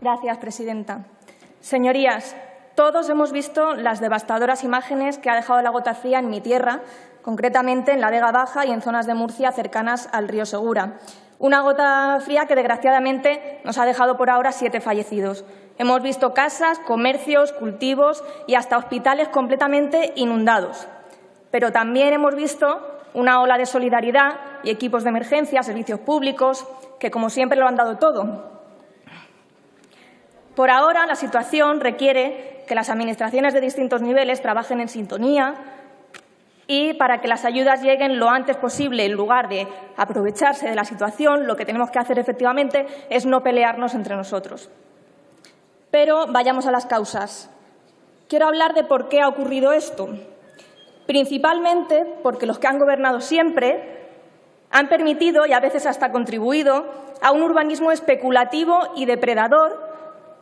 Gracias, presidenta. Señorías, todos hemos visto las devastadoras imágenes que ha dejado la gota fría en mi tierra, concretamente en la Vega Baja y en zonas de Murcia cercanas al río Segura. Una gota fría que, desgraciadamente, nos ha dejado por ahora siete fallecidos. Hemos visto casas, comercios, cultivos y hasta hospitales completamente inundados. Pero también hemos visto una ola de solidaridad y equipos de emergencia, servicios públicos, que, como siempre, lo han dado todo. Por ahora, la situación requiere que las administraciones de distintos niveles trabajen en sintonía, y para que las ayudas lleguen lo antes posible, en lugar de aprovecharse de la situación, lo que tenemos que hacer efectivamente es no pelearnos entre nosotros. Pero vayamos a las causas. Quiero hablar de por qué ha ocurrido esto. Principalmente porque los que han gobernado siempre han permitido y a veces hasta contribuido a un urbanismo especulativo y depredador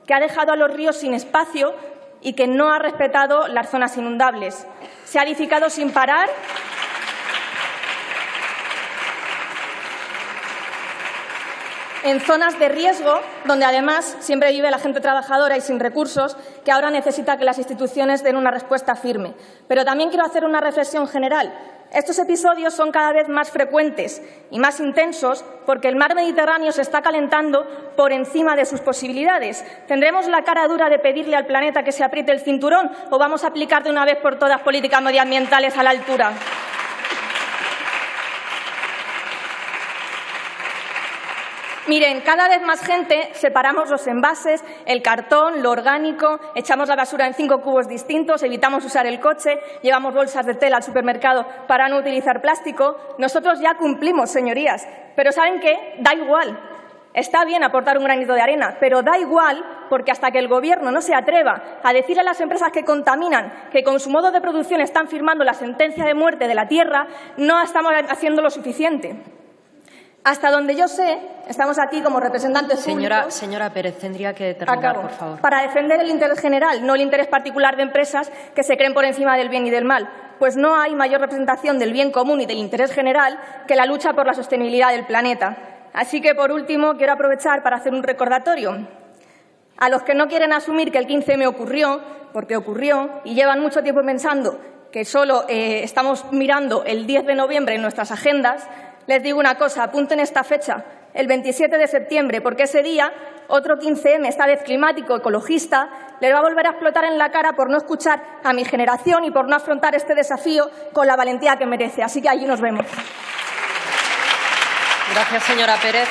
que ha dejado a los ríos sin espacio y que no ha respetado las zonas inundables. Se ha edificado sin parar en zonas de riesgo, donde además siempre vive la gente trabajadora y sin recursos, que ahora necesita que las instituciones den una respuesta firme. Pero también quiero hacer una reflexión general. Estos episodios son cada vez más frecuentes y más intensos porque el mar Mediterráneo se está calentando por encima de sus posibilidades. ¿Tendremos la cara dura de pedirle al planeta que se apriete el cinturón o vamos a aplicar de una vez por todas políticas medioambientales a la altura? Miren, cada vez más gente separamos los envases, el cartón, lo orgánico, echamos la basura en cinco cubos distintos, evitamos usar el coche, llevamos bolsas de tela al supermercado para no utilizar plástico. Nosotros ya cumplimos, señorías, pero ¿saben qué? Da igual. Está bien aportar un granito de arena, pero da igual porque hasta que el Gobierno no se atreva a decir a las empresas que contaminan que con su modo de producción están firmando la sentencia de muerte de la tierra, no estamos haciendo lo suficiente. Hasta donde yo sé, estamos aquí como representantes señora, públicos... Señora Pérez, tendría que terminar, por favor. Para defender el interés general, no el interés particular de empresas que se creen por encima del bien y del mal. Pues no hay mayor representación del bien común y del interés general que la lucha por la sostenibilidad del planeta. Así que, por último, quiero aprovechar para hacer un recordatorio. A los que no quieren asumir que el 15M ocurrió, porque ocurrió, y llevan mucho tiempo pensando que solo eh, estamos mirando el 10 de noviembre en nuestras agendas, les digo una cosa, apunten esta fecha, el 27 de septiembre, porque ese día otro 15M, esta vez climático, ecologista, les va a volver a explotar en la cara por no escuchar a mi generación y por no afrontar este desafío con la valentía que merece. Así que allí nos vemos. Gracias, señora Pérez.